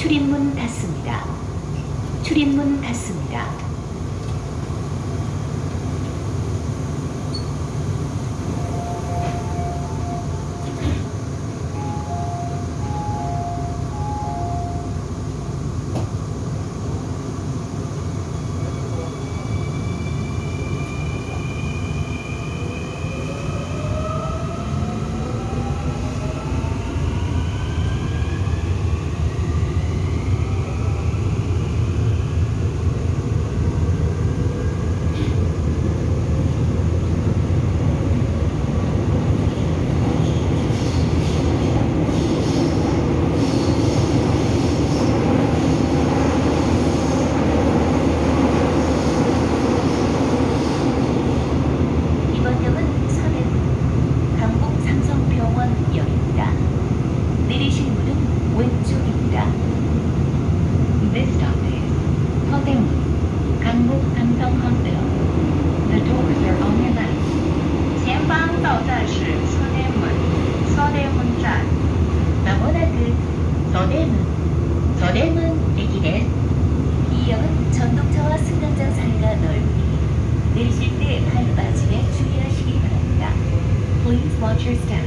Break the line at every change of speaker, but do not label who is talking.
출입문 닫습니다. 출입문 닫습니다. 이번 역은 서대문 강북 삼성병원역입니다. 내리실 문은 왼쪽입니다. This stop is 서대문 강북 삼성 hospital. The doors are on your left.
前方到站是서대문 서대문站。
마모나그 서대문 서대문駅です. 이 역은 전동차와 승강장 사이가 넓으니 내리실 때 발 빠짐에 주의하시기 바랍니다. Please watch your step